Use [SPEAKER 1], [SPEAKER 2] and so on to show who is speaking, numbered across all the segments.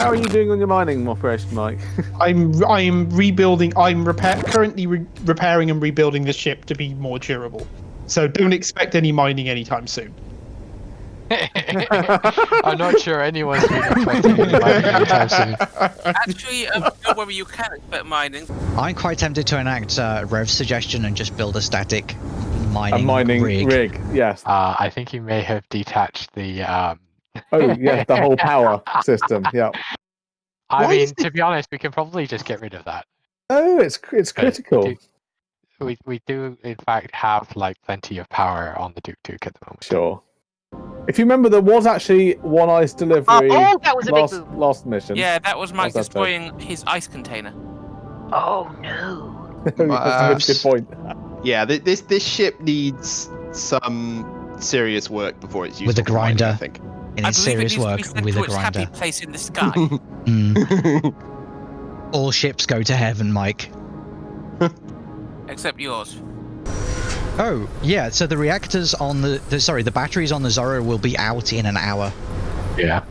[SPEAKER 1] How are you doing on your mining operation, Mike?
[SPEAKER 2] I'm I'm rebuilding. I'm repair currently re- repairing and rebuilding the ship to be more durable. So don't expect any mining anytime soon.
[SPEAKER 3] I'm not sure anyone's been expecting any mining anytime soon.
[SPEAKER 4] Actually, um, don't worry, you can expect mining.
[SPEAKER 5] I'm quite tempted to enact uh, Rev's suggestion and just build a static mining,
[SPEAKER 1] A
[SPEAKER 5] mining,
[SPEAKER 1] mining
[SPEAKER 5] rig.
[SPEAKER 1] rig. Yes.
[SPEAKER 3] Uh, I think you may have detached the. Um...
[SPEAKER 1] Oh, yeah, the whole power system. Yeah.
[SPEAKER 3] I
[SPEAKER 2] Why
[SPEAKER 3] mean,
[SPEAKER 2] is
[SPEAKER 3] to be honest, we can probably just get rid of that.
[SPEAKER 1] Oh, it's it's
[SPEAKER 3] But
[SPEAKER 1] critical.
[SPEAKER 3] do- We we do in fact have like plenty of power on the Duke Duke at the moment.
[SPEAKER 1] Sure. If you remember, there was actually one ice oh, delivery
[SPEAKER 6] oh, that was a big
[SPEAKER 1] last
[SPEAKER 6] boom.
[SPEAKER 1] last mission.
[SPEAKER 4] Yeah, that was Mike
[SPEAKER 1] How's that
[SPEAKER 4] destroying his ice container.
[SPEAKER 6] Oh no.
[SPEAKER 1] That's a good uh, point.
[SPEAKER 7] Yeah, th- this this ship needs some serious work before it's used
[SPEAKER 5] With a grinder.
[SPEAKER 7] I think.
[SPEAKER 5] In
[SPEAKER 4] I believe
[SPEAKER 5] serious
[SPEAKER 4] it needs
[SPEAKER 5] work
[SPEAKER 4] to be sent
[SPEAKER 5] with a
[SPEAKER 4] its happy
[SPEAKER 5] grinder.
[SPEAKER 4] place in the sky.
[SPEAKER 5] Mm. All ships go to heaven, Mike.
[SPEAKER 4] except yours.
[SPEAKER 5] Oh, yeah, so the reactors on the, the sorry, the batteries on the Zorro will be out in an hour.
[SPEAKER 3] Yeah.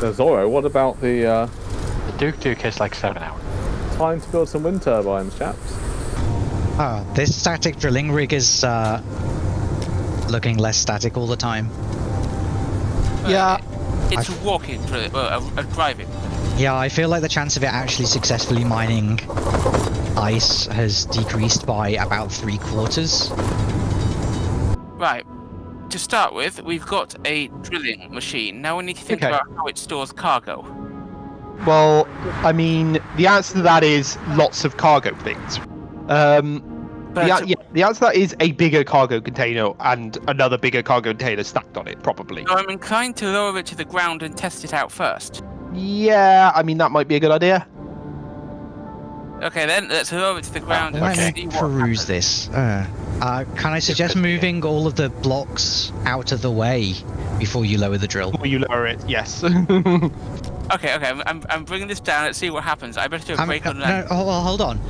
[SPEAKER 1] The Zorro. What about the uh,
[SPEAKER 3] The Duke Duke is like seven hours.
[SPEAKER 1] time to build some wind turbines, chaps?
[SPEAKER 5] Ah, this static drilling rig is uh, looking less static all the time.
[SPEAKER 2] Yeah.
[SPEAKER 4] It's a walking, dri- uh, a, a driving.
[SPEAKER 5] Yeah, I feel like the chance of it actually successfully mining ice has decreased by about three quarters.
[SPEAKER 4] Right. To start with, we've got a drilling machine. Now we need to think
[SPEAKER 2] Okay.
[SPEAKER 4] about how it stores cargo.
[SPEAKER 2] Well, I mean, the answer to that is lots of cargo things. Um,
[SPEAKER 4] But
[SPEAKER 2] the, yeah, the answer to that is a bigger cargo container and another bigger cargo container stacked on it, probably.
[SPEAKER 4] so I'm inclined to lower it to the ground and test it out first.
[SPEAKER 2] Yeah, I mean that might be a good idea.
[SPEAKER 4] Okay, then let's lower it to the ground
[SPEAKER 5] Let
[SPEAKER 4] and
[SPEAKER 5] me
[SPEAKER 4] see what
[SPEAKER 5] peruse
[SPEAKER 4] happens.
[SPEAKER 5] this. Uh, uh, can I suggest moving all of the blocks out of the way before you lower the drill?
[SPEAKER 2] Will you lower it? Yes.
[SPEAKER 4] Okay, okay, I'm, I'm, I'm bringing this down. Let's see what happens. I better do a
[SPEAKER 5] I'm-
[SPEAKER 4] break
[SPEAKER 5] no,
[SPEAKER 4] on land.
[SPEAKER 5] no, hold, hold on.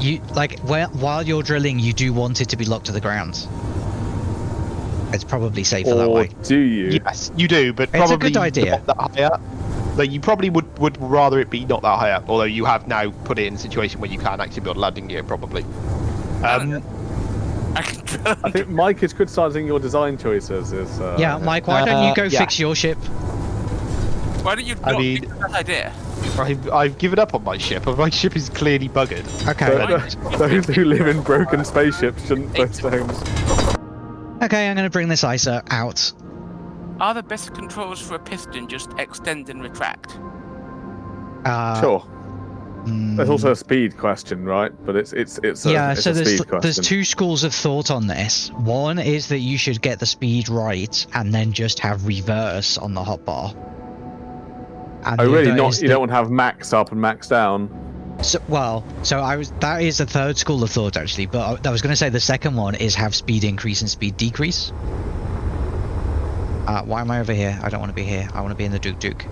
[SPEAKER 5] You like where, while you're drilling, you do want it to be locked to the ground. It's probably safer that way.
[SPEAKER 1] do you?
[SPEAKER 2] yes, you do, but
[SPEAKER 5] It's a good idea.
[SPEAKER 2] not that high up. Like you probably would would rather it be not that high up, although you have now put it in a situation where you can't actually build landing gear, probably. Um,
[SPEAKER 4] I can drill.
[SPEAKER 1] I think Mike is criticising your design choices. Is uh,
[SPEAKER 5] Yeah, Mike, why don't you
[SPEAKER 2] Uh,
[SPEAKER 5] go
[SPEAKER 2] yeah.
[SPEAKER 5] fix your ship?
[SPEAKER 4] Why don't you
[SPEAKER 2] I
[SPEAKER 4] not
[SPEAKER 2] mean-
[SPEAKER 4] think of that idea?
[SPEAKER 2] I've, I've given up on my ship. My ship is clearly buggered.
[SPEAKER 5] Okay.
[SPEAKER 1] So- those who live in broken spaceships shouldn't post homes.
[SPEAKER 5] Okay, I'm going to bring this ISA out.
[SPEAKER 4] Are the best controls for a piston just extend and retract?
[SPEAKER 5] Uh,
[SPEAKER 1] Sure.
[SPEAKER 5] mm,
[SPEAKER 1] There's also a speed question, right? But it's it's it's a,
[SPEAKER 5] yeah,
[SPEAKER 1] it's
[SPEAKER 5] so
[SPEAKER 1] a
[SPEAKER 5] there's
[SPEAKER 1] speed question.
[SPEAKER 5] there's two schools of thought on this. One is that you should get the speed right and then just have reverse on the hotbar. And
[SPEAKER 1] Oh, really? Not you
[SPEAKER 5] that-
[SPEAKER 1] don't want to have max up and max down.
[SPEAKER 5] So, well, so I was that is the third school of thought actually, but I, I was going to say the second one is have speed increase and speed decrease. Uh, why am I over here? I don't want to be here. I want to be in the Duke Duke.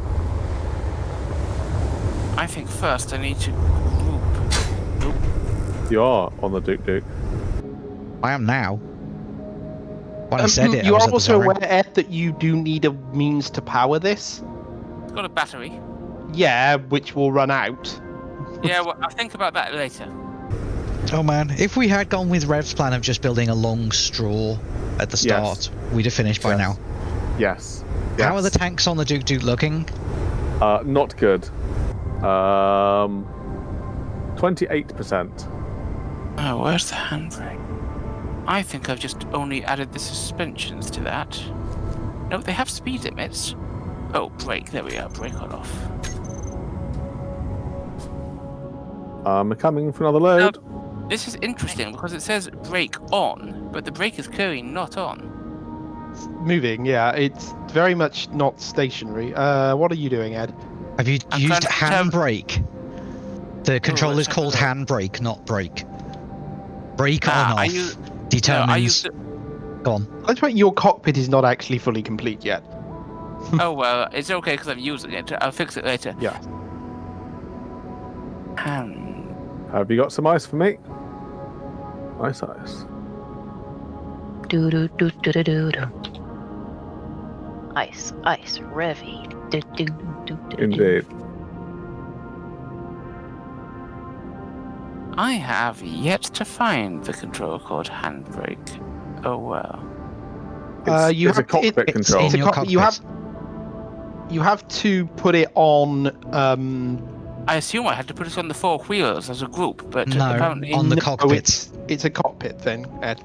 [SPEAKER 4] I think first I need to group.
[SPEAKER 1] You are on the Duke Duke.
[SPEAKER 5] I am now. When I
[SPEAKER 2] Um,
[SPEAKER 5] said it, I
[SPEAKER 2] you
[SPEAKER 5] was
[SPEAKER 2] are
[SPEAKER 5] at the
[SPEAKER 2] also aware, Ed, that you do need a means to power this.
[SPEAKER 4] It's got a battery.
[SPEAKER 2] Yeah, which will run out.
[SPEAKER 4] Yeah, well, I'll think about that later.
[SPEAKER 5] Oh man, if we had gone with Rev's plan of just building a long straw at the
[SPEAKER 1] Yes.
[SPEAKER 5] start, we'd have finished by
[SPEAKER 1] Yes.
[SPEAKER 5] now.
[SPEAKER 1] Yes.
[SPEAKER 5] How are the tanks on the Duke Duke looking?
[SPEAKER 1] Uh, not good. Um, twenty-eight percent.
[SPEAKER 4] Oh, where's the handbrake? I think I've just only added the suspensions to that. No, they have speed limits. Oh, brake. There we are. Brake on off.
[SPEAKER 1] I'm coming for another load.
[SPEAKER 4] This is interesting because it says brake on, but the brake is clearly not on.
[SPEAKER 2] Moving, yeah, it's very much not stationary. Uh, what are you doing, Ed?
[SPEAKER 5] Have you
[SPEAKER 4] I'm
[SPEAKER 5] used handbrake? The control
[SPEAKER 4] let's
[SPEAKER 5] is called handbrake, not brake. Brake
[SPEAKER 4] Ah,
[SPEAKER 5] on off
[SPEAKER 4] use- No,
[SPEAKER 5] determines.
[SPEAKER 4] I used to...
[SPEAKER 5] Go on.
[SPEAKER 2] That's right, your cockpit is not actually fully complete yet.
[SPEAKER 4] Oh well, it's okay because I'm using it. I'll fix it later.
[SPEAKER 2] Yeah.
[SPEAKER 4] Hand.
[SPEAKER 1] Have you got some ice for me? Ice, ice.
[SPEAKER 6] Do do do do do do do. Ice, ice, Revy. Do, do, do, do, do.
[SPEAKER 1] Indeed.
[SPEAKER 4] I have yet to find the control called handbrake. Oh well.
[SPEAKER 2] Uh,
[SPEAKER 1] It's-
[SPEAKER 2] you
[SPEAKER 1] it's a cockpit
[SPEAKER 2] it-
[SPEAKER 1] control.
[SPEAKER 2] It's a
[SPEAKER 5] In your
[SPEAKER 2] cockpit. You have
[SPEAKER 5] cockpit.
[SPEAKER 2] You have to put it on. Um,
[SPEAKER 4] I assume I had to put it on the four wheels as a group, but
[SPEAKER 5] No,
[SPEAKER 4] apparently.
[SPEAKER 5] on the
[SPEAKER 2] no,
[SPEAKER 5] cockpits.
[SPEAKER 2] It's, it's a cockpit thing, Ed.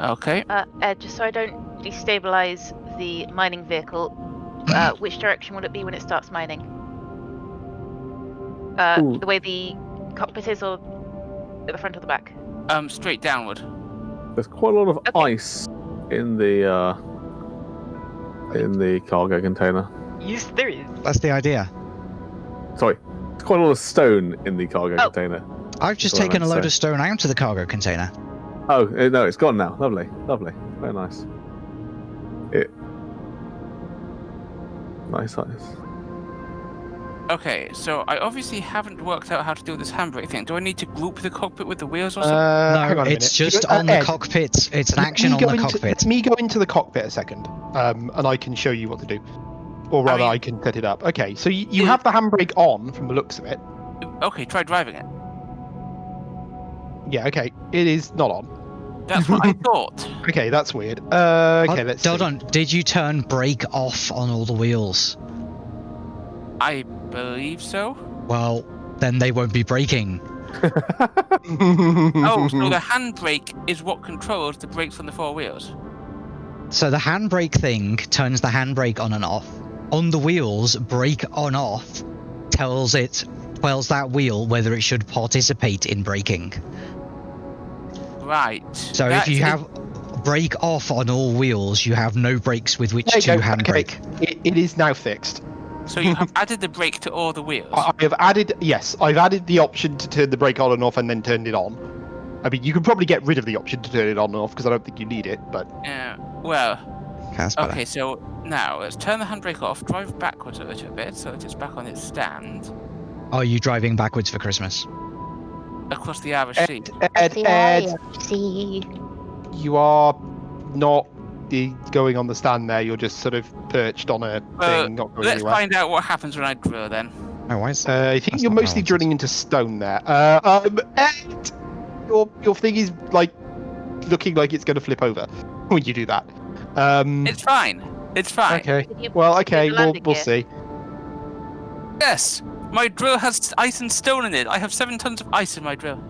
[SPEAKER 4] Okay.
[SPEAKER 6] Uh, Ed, just so I don't destabilize the mining vehicle, uh, which direction will it be when it starts mining? Uh, the way the cockpit is, or at the front or the back?
[SPEAKER 4] Um, straight downward.
[SPEAKER 1] There's quite a lot of
[SPEAKER 6] Okay.
[SPEAKER 1] ice in the uh, in the cargo container.
[SPEAKER 6] Yes, there is.
[SPEAKER 5] That's the idea.
[SPEAKER 1] Sorry, there's quite a lot of stone in the cargo
[SPEAKER 6] Oh.
[SPEAKER 1] container.
[SPEAKER 5] I've just
[SPEAKER 1] That's what I
[SPEAKER 5] taken a load
[SPEAKER 1] say.
[SPEAKER 5] of stone out of the cargo container.
[SPEAKER 1] Oh uh, no, it's gone now. Lovely, lovely, very nice. It nice ice.
[SPEAKER 4] Okay, so I obviously haven't worked out how to do this handbrake thing. Do I need to group the cockpit with the wheels or something?
[SPEAKER 2] Uh,
[SPEAKER 5] no,
[SPEAKER 2] hang on a
[SPEAKER 5] it's
[SPEAKER 2] minute.
[SPEAKER 5] just
[SPEAKER 2] You- uh,
[SPEAKER 5] on the
[SPEAKER 2] Ed,
[SPEAKER 5] cockpit. It's an
[SPEAKER 2] let
[SPEAKER 5] action on the
[SPEAKER 2] into-
[SPEAKER 5] cockpit.
[SPEAKER 2] Let me go into the cockpit a second, um, and I can show you what to do. Or rather, I,
[SPEAKER 4] mean-
[SPEAKER 2] can set it up. Okay, so you, you
[SPEAKER 4] Yeah.
[SPEAKER 2] have the handbrake on from the looks of it.
[SPEAKER 4] okay, try driving it.
[SPEAKER 2] Yeah, okay. It is not on.
[SPEAKER 4] That's what I thought.
[SPEAKER 2] Okay, that's weird. Uh, okay,
[SPEAKER 5] Oh,
[SPEAKER 2] let's
[SPEAKER 5] hold
[SPEAKER 2] see.
[SPEAKER 5] on. Did you turn brake off on all the wheels?
[SPEAKER 4] I believe so.
[SPEAKER 5] Well, then they won't be braking.
[SPEAKER 4] Oh, so the handbrake is what controls the brakes on the four wheels.
[SPEAKER 5] So the handbrake thing turns the handbrake on and off. On the wheels, brake on off tells it tells that wheel whether it should participate in braking.
[SPEAKER 4] Right.
[SPEAKER 5] So
[SPEAKER 4] That's
[SPEAKER 5] if you have brake off on all wheels, you have no brakes with which
[SPEAKER 2] There you
[SPEAKER 5] to
[SPEAKER 2] go, okay.
[SPEAKER 5] handbrake.
[SPEAKER 2] It, it is now fixed.
[SPEAKER 4] So you have added the brake to all the wheels.
[SPEAKER 2] I, I have added, yes, I've added the option to turn the brake on and off and then turned it on. I mean, you can probably get rid of the option to turn it on and off because I don't think you need it, but
[SPEAKER 4] Yeah. Well,
[SPEAKER 5] Okay, better.
[SPEAKER 4] okay. So now let's turn the handbrake off. Drive backwards a little bit so that it's back on its stand
[SPEAKER 5] Are you driving backwards for Christmas?
[SPEAKER 4] across the Irish Sea.
[SPEAKER 2] Ed, Ed, Ed,
[SPEAKER 6] See.
[SPEAKER 2] you are not the, going on the stand there. You're just sort of perched on a
[SPEAKER 4] Uh,
[SPEAKER 2] thing, not going
[SPEAKER 4] Let's
[SPEAKER 2] anywhere.
[SPEAKER 4] find out what happens when I drill then.
[SPEAKER 5] Oh, why is
[SPEAKER 2] Uh, I think
[SPEAKER 5] That's
[SPEAKER 2] you're
[SPEAKER 5] not what I
[SPEAKER 2] mostly
[SPEAKER 5] wanted.
[SPEAKER 2] drilling into stone there. Uh, um, Ed, your your thing is like looking like it's going to flip over when you do that. Um,
[SPEAKER 4] It's fine. It's fine.
[SPEAKER 2] okay. Well, okay, we'll we'll
[SPEAKER 6] gear?
[SPEAKER 2] see.
[SPEAKER 4] Yes. My drill has ice and stone in it. I have seven tons of ice in my drill.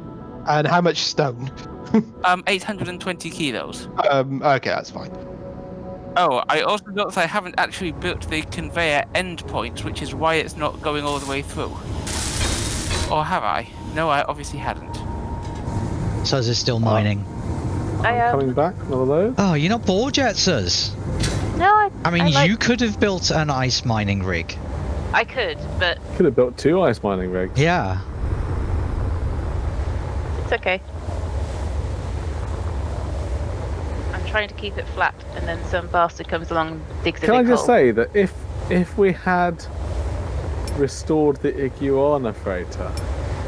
[SPEAKER 2] And how much stone?
[SPEAKER 4] Um, 820 kilos.
[SPEAKER 2] Um, okay, that's fine.
[SPEAKER 4] Oh, I also noticed I haven't actually built the conveyor endpoint, which is why it's not going all the way through. Or have I? No, I obviously hadn't.
[SPEAKER 5] Suz is still mining.
[SPEAKER 6] I, um,
[SPEAKER 1] Coming back, one of.
[SPEAKER 5] Oh, you're not bored yet, Suz?
[SPEAKER 6] No, I,
[SPEAKER 5] I mean,
[SPEAKER 6] I like-
[SPEAKER 5] you could have built an ice mining rig.
[SPEAKER 6] I could, but
[SPEAKER 1] Could have built two ice mining rigs.
[SPEAKER 5] Yeah.
[SPEAKER 6] it's okay. I'm trying to keep it flat, and then some bastard comes along and digs a
[SPEAKER 1] Can I
[SPEAKER 6] big
[SPEAKER 1] just
[SPEAKER 6] hole.
[SPEAKER 1] say that if if we had restored the iguana freighter,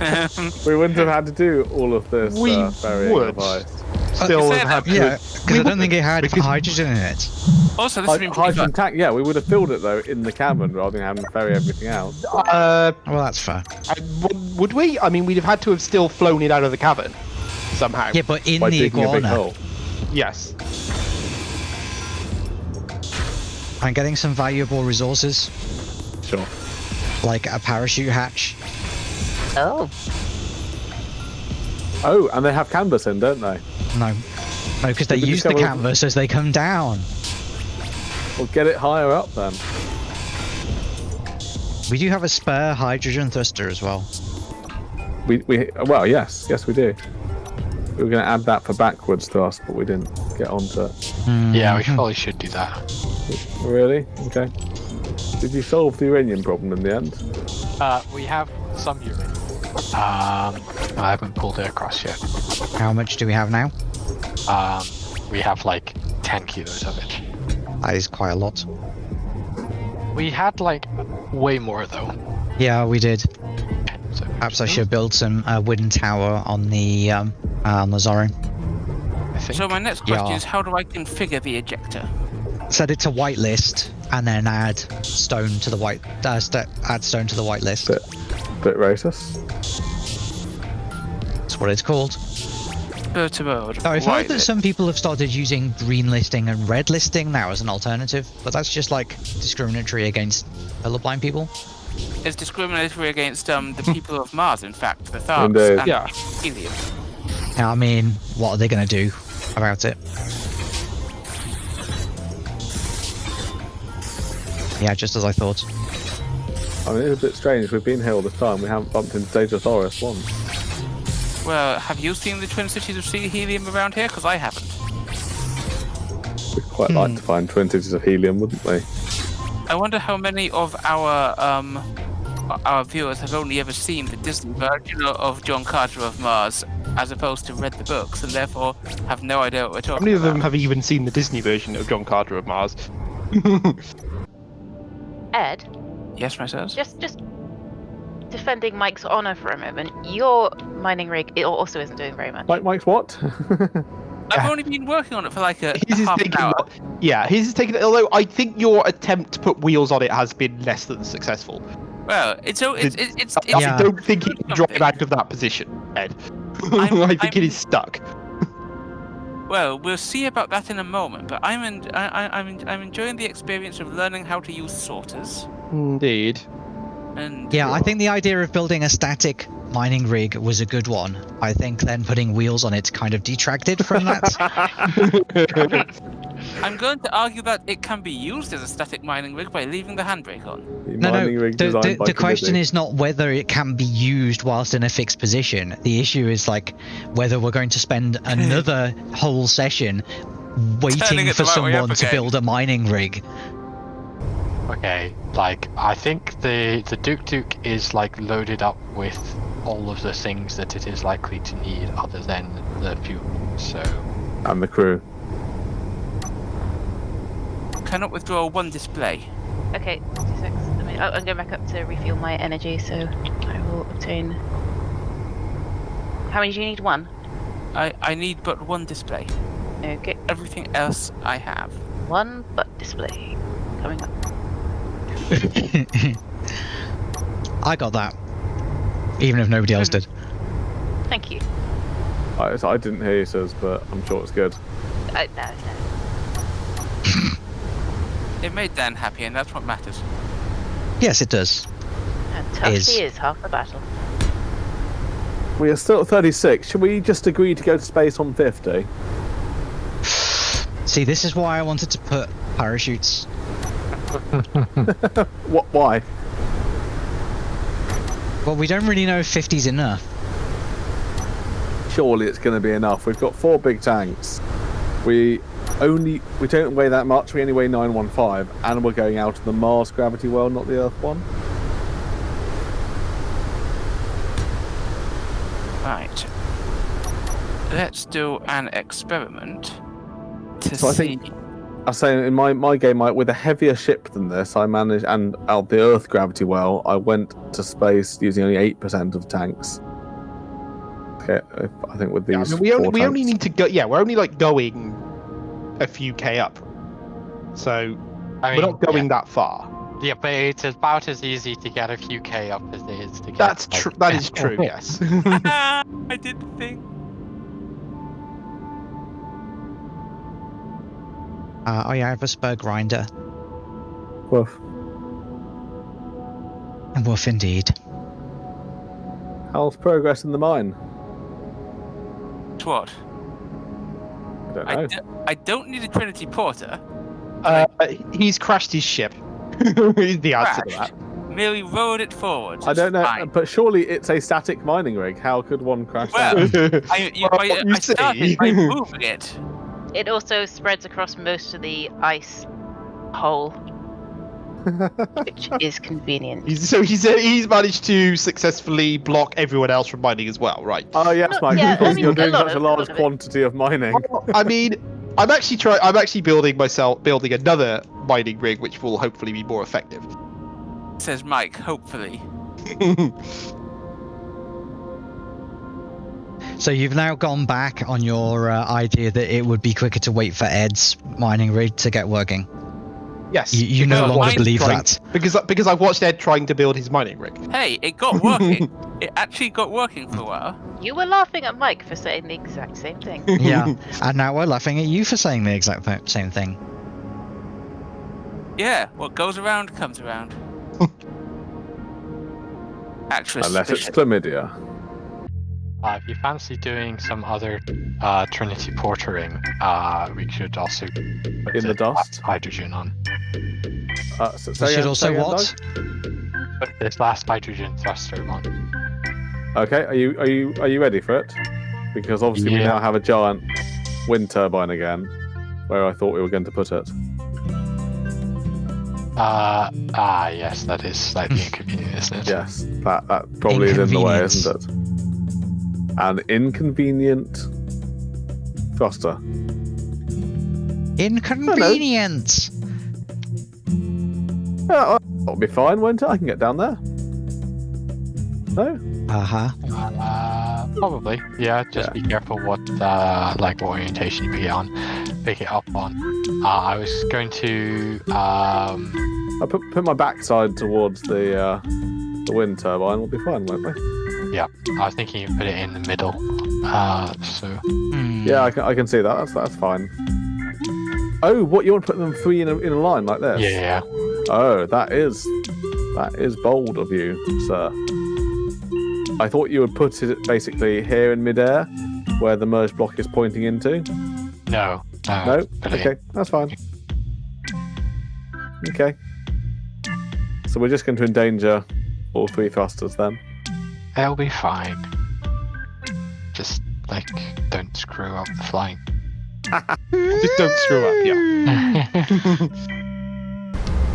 [SPEAKER 1] we wouldn't have had to do all of this
[SPEAKER 2] We
[SPEAKER 1] uh, ferrying
[SPEAKER 2] would.
[SPEAKER 1] of.
[SPEAKER 2] Still
[SPEAKER 4] say
[SPEAKER 2] have
[SPEAKER 4] that-
[SPEAKER 2] to-
[SPEAKER 5] Yeah, because
[SPEAKER 2] we
[SPEAKER 5] I don't
[SPEAKER 2] would-
[SPEAKER 5] think it had
[SPEAKER 2] because-
[SPEAKER 5] hydrogen in it.
[SPEAKER 4] also, this has
[SPEAKER 1] Hy-
[SPEAKER 4] been
[SPEAKER 1] hydrogen tank, yeah, we would have filled it though in the cabin rather than having to ferry everything out.
[SPEAKER 2] Uh,
[SPEAKER 5] Well, that's fair.
[SPEAKER 2] I- would, would we? I mean, we'd have had to have still flown it out of the cavern somehow.
[SPEAKER 5] Yeah, but in
[SPEAKER 1] by
[SPEAKER 5] the
[SPEAKER 1] digging a big
[SPEAKER 5] iguana,
[SPEAKER 1] hole.
[SPEAKER 2] Yes.
[SPEAKER 5] I'm getting some valuable resources,
[SPEAKER 1] Sure.
[SPEAKER 5] like a parachute hatch.
[SPEAKER 6] Oh,
[SPEAKER 1] Oh, and they have canvas in, don't they?
[SPEAKER 5] No, no, because they
[SPEAKER 1] Did
[SPEAKER 5] use the canvas as they come down.
[SPEAKER 1] Well, get it higher up then.
[SPEAKER 5] We do have a spare hydrogen thruster as well.
[SPEAKER 1] We, we well, yes, yes, we do. We were going to add that for backwards to us, but we didn't get onto it.
[SPEAKER 3] Yeah, we probably should do that.
[SPEAKER 1] Really? Okay. Did you solve the uranium problem in the end?
[SPEAKER 3] Uh, we have some uranium. Um, I haven't pulled it across yet.
[SPEAKER 5] How much do we have now?
[SPEAKER 3] Um, we have like 10 kilos of it.
[SPEAKER 5] That is quite a lot.
[SPEAKER 3] We had like way more though.
[SPEAKER 5] Yeah, we did.
[SPEAKER 3] So
[SPEAKER 5] Perhaps I should build some uh, wooden tower on the um, uh, on the Zorin.
[SPEAKER 4] So my next question
[SPEAKER 5] Yeah.
[SPEAKER 4] is, how do I configure the ejector?
[SPEAKER 5] Set it to whitelist, and then add stone to the white. Uh, st- add stone to the white list.
[SPEAKER 1] Bit, bit racist.
[SPEAKER 5] That's what it's called.
[SPEAKER 4] Go mode.
[SPEAKER 5] Though I've heard that
[SPEAKER 4] it-
[SPEAKER 5] some people have started using green listing and red listing now as an alternative, but that's just like discriminatory against colorblind people.
[SPEAKER 4] It's discriminatory against um the people of Mars. In fact, the Tharks
[SPEAKER 1] Indeed.
[SPEAKER 4] and
[SPEAKER 8] Yeah.
[SPEAKER 4] helium.
[SPEAKER 5] I mean, what are they going to do about it? Yeah, just as I thought.
[SPEAKER 1] I mean, it's a bit strange. We've been here all the time. We haven't bumped into Dejah Thoris once.
[SPEAKER 4] Well, have you seen the Twin Cities of Sea Helium around here? Because I haven't.
[SPEAKER 1] We'd quite like
[SPEAKER 5] Hmm.
[SPEAKER 1] to find twin cities of helium, wouldn't we?
[SPEAKER 4] I wonder how many of our um our viewers have only ever seen the Disney version of John Carter of Mars, as opposed to read the books, and therefore have no idea what we're
[SPEAKER 2] How
[SPEAKER 4] talking
[SPEAKER 2] many of them
[SPEAKER 4] about.
[SPEAKER 2] have even seen the Disney version of John Carter of Mars?
[SPEAKER 6] Ed,
[SPEAKER 4] Yes, myself.
[SPEAKER 6] just just defending Mike's honor for a moment. Your mining rig it also isn't doing very much.
[SPEAKER 1] Mike, Mike's what?
[SPEAKER 4] I've only been working on it for like a, a
[SPEAKER 2] His is
[SPEAKER 4] half an
[SPEAKER 2] taking,
[SPEAKER 4] hour.
[SPEAKER 2] yeah, his is taking. Although I think your attempt to put wheels on it has been less than successful.
[SPEAKER 4] Well, it's so it's it's it's,
[SPEAKER 2] I
[SPEAKER 4] it's
[SPEAKER 5] Yeah.
[SPEAKER 2] don't think he can drive
[SPEAKER 4] Something.
[SPEAKER 2] out of that position, Ed.
[SPEAKER 4] I'm-
[SPEAKER 2] think
[SPEAKER 4] I'm-
[SPEAKER 2] it is stuck.
[SPEAKER 4] well. We'll see about that in a moment. But I'm en- I, I, I'm I'm enjoying the experience of learning how to use sorters.
[SPEAKER 2] Indeed.
[SPEAKER 4] And
[SPEAKER 5] Yeah, I think the idea of building a static mining rig was a good one. I think then putting wheels on it kind of detracted from that.
[SPEAKER 4] I'm going to argue that it can be used as a static mining rig by leaving the handbrake on.
[SPEAKER 1] The
[SPEAKER 5] no, no. The, the, the question is not whether it can be used whilst in a fixed position. The issue is like whether we're going to spend another whole session waiting for
[SPEAKER 4] right
[SPEAKER 5] someone to build a mining rig.
[SPEAKER 3] Okay, like I think the the Duke Duke is like loaded up with all of the things that it is likely to need other than the fuel. So
[SPEAKER 1] And the crew.
[SPEAKER 4] Cannot withdraw one display.
[SPEAKER 6] Okay, two seconds. Let me, oh, I'm going back up to refuel my energy, so I will obtain. How many do you need? One.
[SPEAKER 4] I, I need but one display.
[SPEAKER 6] Okay,
[SPEAKER 4] Everything else I have.
[SPEAKER 6] one but display coming up.
[SPEAKER 5] I got that. Even if nobody else did.
[SPEAKER 6] Thank you.
[SPEAKER 1] I, I didn't hear you, says, but I'm sure it's good.
[SPEAKER 6] Uh, no, no.
[SPEAKER 4] It made Dan happy, and that's what matters.
[SPEAKER 5] Yes, it does.
[SPEAKER 6] And tough
[SPEAKER 5] Is.
[SPEAKER 6] is half the battle.
[SPEAKER 1] We are still at 36. Should we just agree to go to space on 50?
[SPEAKER 5] See, this is why I wanted to put parachutes.
[SPEAKER 1] What? Why?
[SPEAKER 5] Well, we don't really know if 50's enough.
[SPEAKER 1] Surely it's going to be enough. We've got four big tanks. We only we don't weigh that much. We only weigh 915, and we're going out of the Mars gravity well, not the Earth one.
[SPEAKER 4] Right. Let's do an experiment to
[SPEAKER 1] So I
[SPEAKER 4] see.
[SPEAKER 1] think- I say in my my game, I, with a heavier ship than this, I managed and out the Earth gravity well, I went to space using only eight percent of tanks. Okay, I think with
[SPEAKER 2] Yeah, I
[SPEAKER 1] these
[SPEAKER 2] mean, we only
[SPEAKER 1] four
[SPEAKER 2] we only need to go. Yeah, we're only like going a few k up, so
[SPEAKER 3] I
[SPEAKER 2] we're not going that far.
[SPEAKER 3] Yeah, yeah, but it's about as easy to get a few k up as it is to get.
[SPEAKER 2] That's
[SPEAKER 3] like-
[SPEAKER 2] true. That is true. Yes.
[SPEAKER 4] I didn't think.
[SPEAKER 5] Uh, oh yeah, I have a spur grinder.
[SPEAKER 1] Woof.
[SPEAKER 5] Woof indeed.
[SPEAKER 1] How's progress in the mine?
[SPEAKER 4] To what?
[SPEAKER 1] I don't
[SPEAKER 4] I,
[SPEAKER 1] know.
[SPEAKER 4] d- I don't need a Trinity Porter.
[SPEAKER 2] Uh, he's crashed his ship. is the answer to that.
[SPEAKER 4] Merely rode it forward.
[SPEAKER 1] I don't know,
[SPEAKER 4] Fine.
[SPEAKER 1] but surely it's a static mining rig. How could one crash
[SPEAKER 4] Well,
[SPEAKER 1] that?
[SPEAKER 4] I, you,
[SPEAKER 2] Well,
[SPEAKER 4] I,
[SPEAKER 2] you
[SPEAKER 4] I started by moving it.
[SPEAKER 6] It also spreads across most of the ice hole, which is convenient.
[SPEAKER 2] He's, so he's uh, he's managed to successfully block everyone else from mining as well, right?
[SPEAKER 1] Oh yes,
[SPEAKER 6] No,
[SPEAKER 1] Mike.
[SPEAKER 6] yeah, I
[SPEAKER 1] because
[SPEAKER 6] mean,
[SPEAKER 1] you're doing such a
[SPEAKER 6] of- a lot
[SPEAKER 1] large
[SPEAKER 6] of
[SPEAKER 1] quantity of mining.
[SPEAKER 2] I mean, I'm actually trying. I'm actually building myself building another mining rig, which will hopefully be more effective.
[SPEAKER 4] Says Mike, hopefully.
[SPEAKER 5] So you've now gone back on your uh, idea that it would be quicker to wait for Ed's mining rig to get working.
[SPEAKER 2] Yes.
[SPEAKER 5] You, you no
[SPEAKER 2] I
[SPEAKER 5] longer believe
[SPEAKER 2] trying-
[SPEAKER 5] that.
[SPEAKER 2] Because because I watched Ed trying to build his mining rig.
[SPEAKER 4] Hey, it got working. it actually got working for a while.
[SPEAKER 6] You were laughing at Mike for saying the exact same thing.
[SPEAKER 5] Yeah, and now we're laughing at you for saying the exact same thing.
[SPEAKER 4] Yeah, what goes around comes around. Actress.
[SPEAKER 1] Unless it's
[SPEAKER 4] Bishop.
[SPEAKER 1] chlamydia.
[SPEAKER 3] Uh, if you fancy doing some other uh, Trinity portering, uh, we should also put
[SPEAKER 1] In the dust?
[SPEAKER 3] hydrogen on.
[SPEAKER 1] Uh, so,
[SPEAKER 5] We should also what?
[SPEAKER 1] Doug?
[SPEAKER 3] Put this last hydrogen thruster on.
[SPEAKER 1] Okay, are you are you are you ready for it? Because obviously we now have a giant wind turbine again, where I thought we were going to put it.
[SPEAKER 3] Uh, ah, yes, that is slightly inconvenient, isn't it?
[SPEAKER 1] Yes, that that probably is in the way, isn't it? An inconvenient thruster.
[SPEAKER 5] Inconvenience.
[SPEAKER 1] Yeah, that'll be fine, won't it? I can get down there. No?
[SPEAKER 5] Uh huh.
[SPEAKER 3] Uh, probably. Yeah, just
[SPEAKER 1] Yeah.
[SPEAKER 3] be careful what uh, like what orientation you pick it on, pick it up on. Uh, I was going to um,
[SPEAKER 1] I put put my backside towards the uh, the wind turbine. We'll be fine, won't we?
[SPEAKER 3] I was thinking you put it in the middle. Uh, so
[SPEAKER 5] Hmm.
[SPEAKER 1] Yeah, I can, I can see that. That's that's fine. Oh, what you want to put them three in a, in a line like this?
[SPEAKER 3] yeah,
[SPEAKER 1] Oh, that is that is bold of you, sir. I thought you would put it basically here in midair, where the merge block is pointing into.
[SPEAKER 3] no, no,
[SPEAKER 1] No,
[SPEAKER 3] put it in.
[SPEAKER 1] okay, that's fine. Okay. So we're just going to endanger all three thrusters then.
[SPEAKER 3] It'll be fine. Just like don't screw up the flying.
[SPEAKER 2] Just don't screw up. Yeah.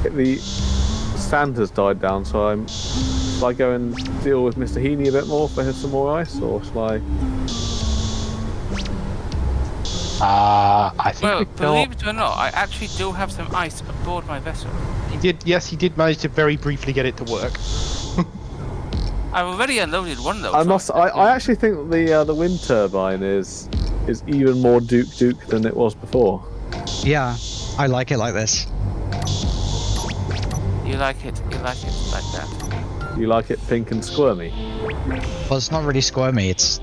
[SPEAKER 1] The sand has died down, so I'm. Shall I go and deal with Mr. Heaney a bit more for his some more ice, or shall I?
[SPEAKER 3] Uh, I think
[SPEAKER 4] Well,
[SPEAKER 3] we still.
[SPEAKER 4] believe it or not, I actually do have some ice aboard my vessel.
[SPEAKER 2] He did. Yes, he did manage to very briefly get it to work.
[SPEAKER 4] I've already unloaded one of those.
[SPEAKER 1] I
[SPEAKER 4] on
[SPEAKER 1] must. I. I actually think the uh, the wind turbine is is even more Duke Duke than it was before.
[SPEAKER 5] Yeah, I like it like this.
[SPEAKER 4] You like it, you like it like that.
[SPEAKER 1] You like it pink and squirmy.
[SPEAKER 5] Well, it's not really squirmy. It's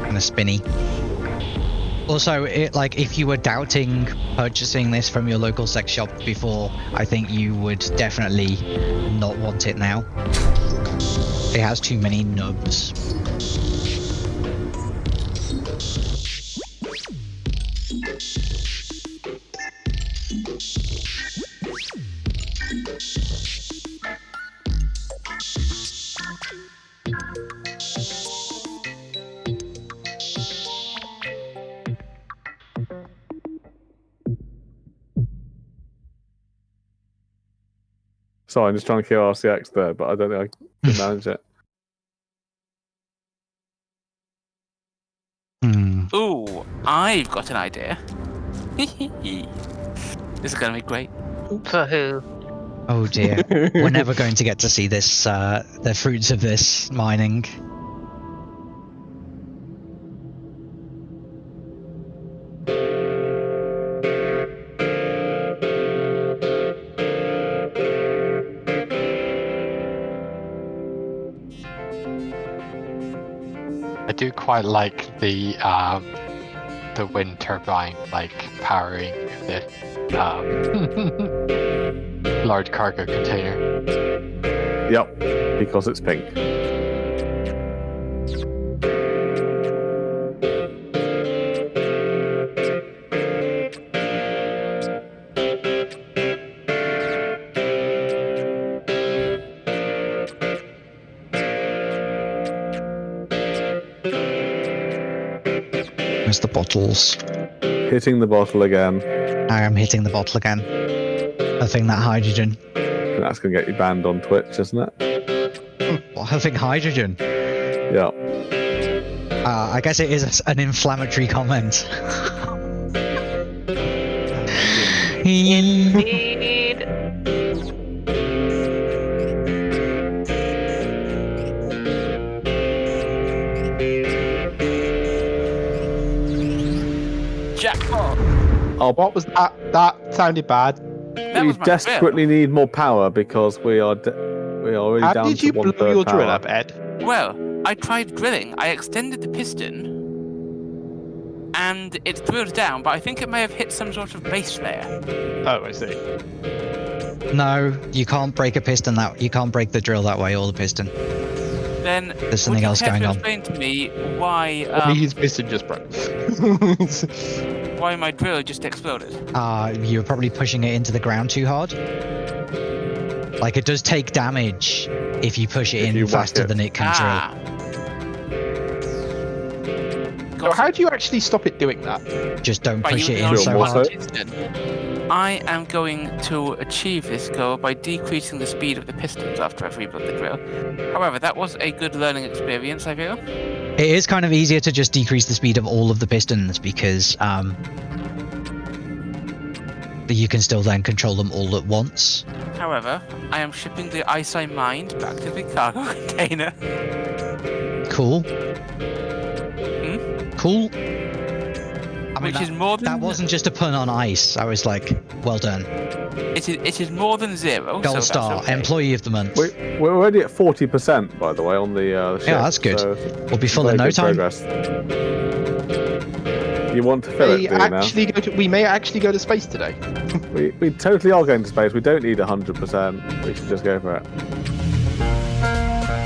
[SPEAKER 5] kind of spinny. Also, it like if you were doubting purchasing this from your local sex shop before, I think you would definitely not want it now. It has too many nubs.
[SPEAKER 1] Sorry, I'm just trying to kill RCX there, but I don't think I can manage it.
[SPEAKER 5] Hmm.
[SPEAKER 4] Ooh, I've got an idea. this is gonna be great.
[SPEAKER 6] For who?
[SPEAKER 5] Oh dear. We're never going to get to see this, uh, the fruits of this mining.
[SPEAKER 3] Quite like the um, the wind turbine like powering the um, large cargo container.
[SPEAKER 1] Yep, because it's pink.
[SPEAKER 5] There's the bottles.
[SPEAKER 1] Hitting the bottle again.
[SPEAKER 5] I am hitting the bottle again. I think that hydrogen.
[SPEAKER 1] And that's going to get you banned on Twitch, isn't it?
[SPEAKER 5] Well, I think hydrogen.
[SPEAKER 1] Yeah.
[SPEAKER 5] Uh, I guess it is an inflammatory comment.
[SPEAKER 1] Oh,
[SPEAKER 2] What was that? That sounded bad.
[SPEAKER 4] That
[SPEAKER 1] we
[SPEAKER 4] was my
[SPEAKER 1] desperately need more power because we are de- we are already
[SPEAKER 2] How
[SPEAKER 1] down
[SPEAKER 2] did you blow your drill up, Ed?
[SPEAKER 4] Well, I tried drilling. I extended the piston, and it drilled down, but I think it may have hit some sort of base layer.
[SPEAKER 2] Oh, I see.
[SPEAKER 5] No, you can't break a piston that you can't break the drill that way or the piston.
[SPEAKER 4] Then
[SPEAKER 5] There's
[SPEAKER 4] would
[SPEAKER 5] something
[SPEAKER 4] you
[SPEAKER 5] else
[SPEAKER 4] care
[SPEAKER 5] going
[SPEAKER 4] to
[SPEAKER 5] on.
[SPEAKER 4] explain to me why
[SPEAKER 2] Only
[SPEAKER 4] um,
[SPEAKER 2] his piston just broke.
[SPEAKER 4] why my drill just exploded?
[SPEAKER 5] Uh, you were probably pushing it into the ground too hard. Like it does take damage if you push it
[SPEAKER 1] If
[SPEAKER 5] in
[SPEAKER 1] you whack
[SPEAKER 5] faster
[SPEAKER 1] it.
[SPEAKER 5] than it can
[SPEAKER 4] Ah.
[SPEAKER 2] so
[SPEAKER 4] Got
[SPEAKER 2] how do you actually stop it doing that?
[SPEAKER 5] drill. Just don't
[SPEAKER 4] by
[SPEAKER 5] push it
[SPEAKER 4] using
[SPEAKER 5] in so
[SPEAKER 1] more
[SPEAKER 5] hard.
[SPEAKER 1] so.
[SPEAKER 4] I am going to achieve this goal by decreasing the speed of the pistons after I've rebuilt the drill. However, that was a good learning experience, I feel.
[SPEAKER 5] It is kind of easier to just decrease the speed of all of the pistons because um, you can still then control them all at once.
[SPEAKER 4] However, I am shipping the ice I mined back to the cargo container.
[SPEAKER 5] Cool.
[SPEAKER 4] Hmm?
[SPEAKER 5] Cool. I mean,
[SPEAKER 4] Which is
[SPEAKER 5] that,
[SPEAKER 4] more than
[SPEAKER 5] that wasn't just a pun on ice. I was like, well done.
[SPEAKER 4] It is, it is more than zero.
[SPEAKER 5] Gold
[SPEAKER 4] that's
[SPEAKER 5] star,
[SPEAKER 4] okay.
[SPEAKER 5] employee of the month.
[SPEAKER 1] We, we're already at forty percent, by the way, on the, uh, the ship.
[SPEAKER 5] Yeah, that's good.
[SPEAKER 1] so
[SPEAKER 5] We'll be full in no time.
[SPEAKER 1] Progress. You want to fill it,
[SPEAKER 2] We
[SPEAKER 1] do you now?
[SPEAKER 2] actually go to, we may actually go to space today.
[SPEAKER 1] We, we totally are going to space. We don't need 100%. We should just go for it.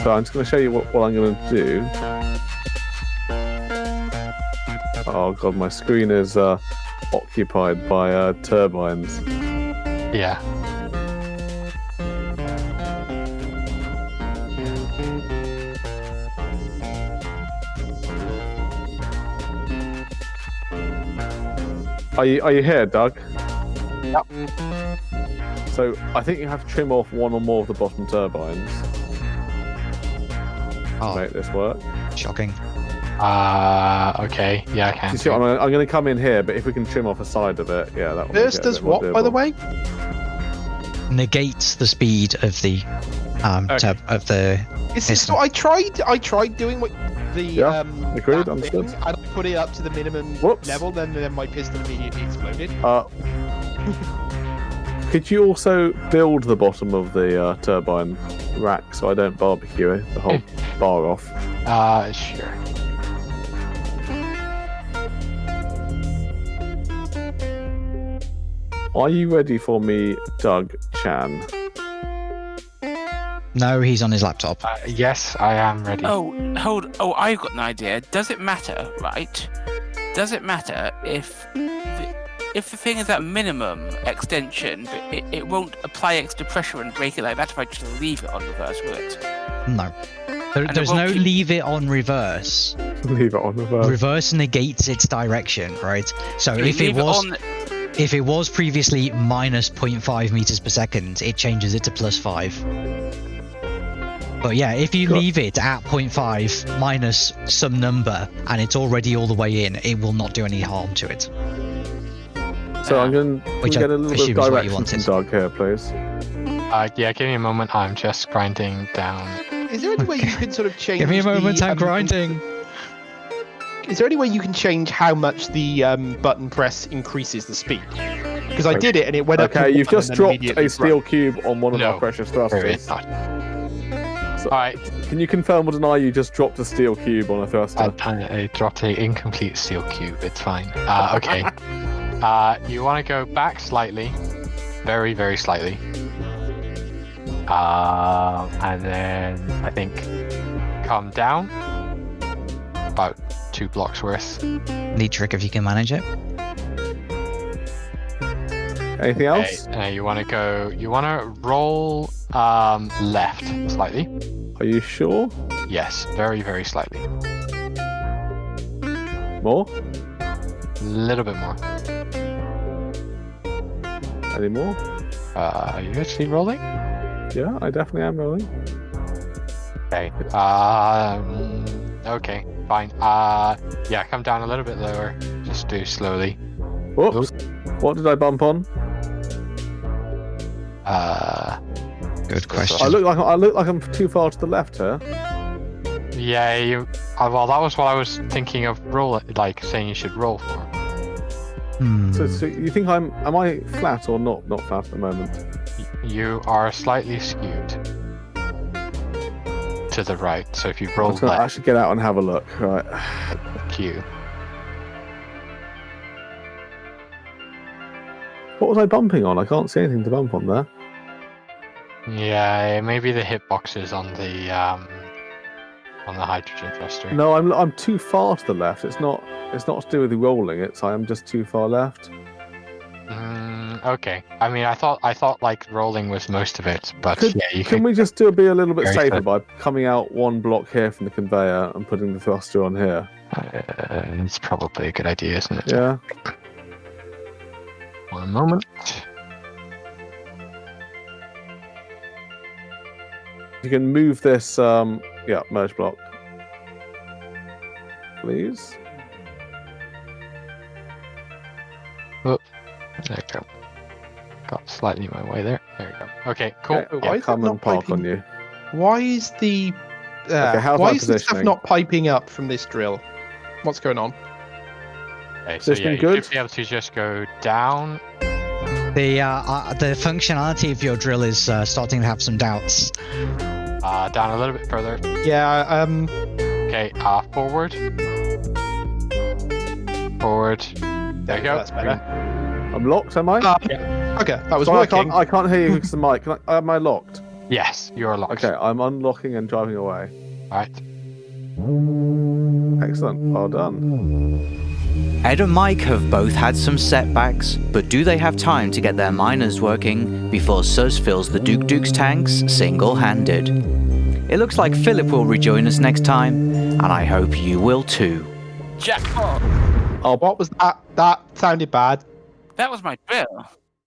[SPEAKER 1] So I'm just going to show you what, what I'm going to do. Oh god, my screen is uh, occupied by uh, turbines.
[SPEAKER 3] Yeah.
[SPEAKER 1] Are you are you here, Doug?
[SPEAKER 3] Yep.
[SPEAKER 1] So I think you have to trim off one or more of the bottom turbines to
[SPEAKER 5] Oh,
[SPEAKER 1] make this work.
[SPEAKER 5] shocking.
[SPEAKER 3] Uh, okay. Yeah, I can.
[SPEAKER 1] You see what, I'm, I'm going to come in here, but if we can trim off a side of it, yeah, that will
[SPEAKER 2] This
[SPEAKER 1] make it a
[SPEAKER 2] does
[SPEAKER 1] bit more
[SPEAKER 2] what, by the way?
[SPEAKER 5] Negates the speed of the um
[SPEAKER 2] Okay.
[SPEAKER 5] tab- of the
[SPEAKER 2] It's,
[SPEAKER 5] Piston.
[SPEAKER 2] so I tried. I tried doing what the
[SPEAKER 1] Yeah,
[SPEAKER 2] um.
[SPEAKER 1] agreed,
[SPEAKER 2] thing, and I put it up to the minimum
[SPEAKER 1] Whoops.
[SPEAKER 2] level. Then, then my piston immediately exploded.
[SPEAKER 1] Uh, could you also build the bottom of the uh, turbine rack so I don't barbecue it, the whole bar off?
[SPEAKER 3] Uh, sure.
[SPEAKER 1] Are you ready for me, Doug Chan?
[SPEAKER 5] No, he's on his laptop.
[SPEAKER 3] Uh, yes, I am ready.
[SPEAKER 4] Oh, hold. Oh, I've got an idea. Does it matter, right? Does it matter if the, if the thing is at minimum extension, but it, it won't apply extra pressure and break it like that if I just leave it on reverse, will it?
[SPEAKER 5] No. There, there's no
[SPEAKER 4] keep-
[SPEAKER 5] leave it on reverse.
[SPEAKER 1] Leave it on the verse.
[SPEAKER 5] Reverse negates its direction, right? So
[SPEAKER 4] You
[SPEAKER 5] if it
[SPEAKER 4] leave
[SPEAKER 5] was
[SPEAKER 4] on,
[SPEAKER 5] if it was previously minus 0.5 meters per second, it changes it to plus 5. But yeah, if you
[SPEAKER 1] Got-
[SPEAKER 5] leave it at 0.5 minus some number and it's already all the way in, it will not do any harm to it.
[SPEAKER 1] So I'm going to
[SPEAKER 5] Which I
[SPEAKER 1] get a little bit
[SPEAKER 5] assume
[SPEAKER 1] of
[SPEAKER 5] is what you
[SPEAKER 1] direction from
[SPEAKER 5] wanted.
[SPEAKER 1] Doug here, please.
[SPEAKER 3] Uh, yeah, give me a moment. I'm just grinding down.
[SPEAKER 2] Is there any way you can sort of change?
[SPEAKER 5] Give me a moment,
[SPEAKER 2] the,
[SPEAKER 5] I'm
[SPEAKER 2] um,
[SPEAKER 5] grinding.
[SPEAKER 2] Is there any way you can change how much the um, button press increases the speed? Because I did it and it went up.
[SPEAKER 1] Okay, you've just dropped a steel
[SPEAKER 2] broke.
[SPEAKER 1] cube on one of
[SPEAKER 3] No.
[SPEAKER 1] our precious
[SPEAKER 3] There
[SPEAKER 1] thrusters. So,
[SPEAKER 3] All right.
[SPEAKER 1] Can you confirm or deny you just dropped a steel cube on a thruster?
[SPEAKER 3] I, I, I dropped a incomplete steel cube. It's fine. Uh, okay. uh, you want to go back slightly, very, very slightly. Um, and then I think come down about two blocks worth.
[SPEAKER 5] Neat trick if you can manage it.
[SPEAKER 1] Anything
[SPEAKER 3] Okay,
[SPEAKER 1] else?
[SPEAKER 3] uh, you want to go. You want to roll um, left slightly.
[SPEAKER 1] Are you sure?
[SPEAKER 3] Yes, very, very slightly.
[SPEAKER 1] More?
[SPEAKER 3] A little bit more.
[SPEAKER 1] Any more?
[SPEAKER 3] Uh, are you actually rolling?
[SPEAKER 1] Yeah, I definitely am rolling.
[SPEAKER 3] Okay. Um, okay, fine. Uh, yeah, come down a little bit lower. Just do slowly.
[SPEAKER 1] Whoops. What did I bump on?
[SPEAKER 3] Uh,
[SPEAKER 5] Good question.
[SPEAKER 1] I
[SPEAKER 5] question.
[SPEAKER 1] look like I look like I'm too far to the left here.
[SPEAKER 3] yeah, you. Uh, well, that was what I was thinking of roll, like saying you should roll for.
[SPEAKER 5] Hmm.
[SPEAKER 1] So, so you think I'm? Am I flat or not? Not flat at the moment.
[SPEAKER 3] You are slightly skewed to the right. So if you roll
[SPEAKER 1] gonna
[SPEAKER 3] left,
[SPEAKER 1] actually get out and have a look. Right.
[SPEAKER 3] Q.
[SPEAKER 1] What was I bumping on? I can't see anything to bump on there.
[SPEAKER 3] Yeah, maybe the hitboxes on the um on the hydrogen thruster.
[SPEAKER 1] No, I'm I'm too far to the left. It's not. It's not to do with the rolling. It's I am just too far left.
[SPEAKER 3] Mm, okay. I mean, I thought I thought like rolling was most of it, but
[SPEAKER 1] Could-
[SPEAKER 3] yeah, you
[SPEAKER 1] Can
[SPEAKER 3] can.
[SPEAKER 1] we just do be a little bit safer
[SPEAKER 3] good.
[SPEAKER 1] by coming out one block here from the conveyor and putting the thruster on here?
[SPEAKER 3] Uh, it's probably a good idea, isn't it?
[SPEAKER 1] Yeah.
[SPEAKER 3] One moment.
[SPEAKER 1] You can move this. Um. Yeah. Merge block. Please.
[SPEAKER 3] There you go. Got slightly my way there. There you go. Okay, cool.
[SPEAKER 1] Okay,
[SPEAKER 2] Why
[SPEAKER 1] I'll
[SPEAKER 2] is it
[SPEAKER 1] come
[SPEAKER 2] not
[SPEAKER 1] and park
[SPEAKER 2] piping?
[SPEAKER 1] on you.
[SPEAKER 2] Why is the uh,
[SPEAKER 1] Okay,
[SPEAKER 2] why is the stuff not piping up from this drill? What's going on?
[SPEAKER 3] Okay, so yeah,
[SPEAKER 1] Positioning
[SPEAKER 3] you
[SPEAKER 1] good?
[SPEAKER 3] should be able to just go down.
[SPEAKER 5] The uh, uh, the functionality of your drill is uh, starting to have some doubts.
[SPEAKER 3] Uh, down a little bit further.
[SPEAKER 2] Yeah, um,
[SPEAKER 3] Okay, uh, forward. Forward. There you go.
[SPEAKER 2] That's better.
[SPEAKER 1] I'm locked. Am I?
[SPEAKER 2] Uh, okay, that was
[SPEAKER 1] Sorry, I
[SPEAKER 2] working.
[SPEAKER 1] can't. I can't hear you because the mic. Can I, am I locked?
[SPEAKER 3] Yes, you are locked.
[SPEAKER 1] Okay. I'm unlocking and driving away.
[SPEAKER 3] Right.
[SPEAKER 1] Excellent. Well done.
[SPEAKER 9] Ed and Mike have both had some setbacks, but do they have time to get their miners working before Sus fills the Duke Duke's tanks single handed? It looks like Philip will rejoin us next time, and I hope you will too.
[SPEAKER 4] Jackpot!
[SPEAKER 2] Oh, what was that? That sounded bad.
[SPEAKER 4] That was my drill.